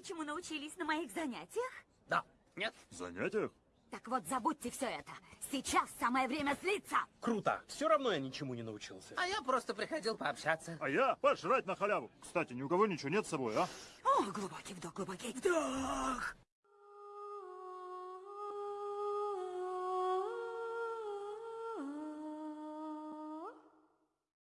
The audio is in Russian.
знаете, чему научились на моих занятиях? Да. Нет? Занятиях? Так вот, забудьте все это. Сейчас самое время злиться. Круто. Все равно я ничему не научился. А я просто приходил пообщаться. А я пожрать на халяву. Кстати, ни у кого ничего нет с собой, а? О, глубокий вдох, глубокий вдох.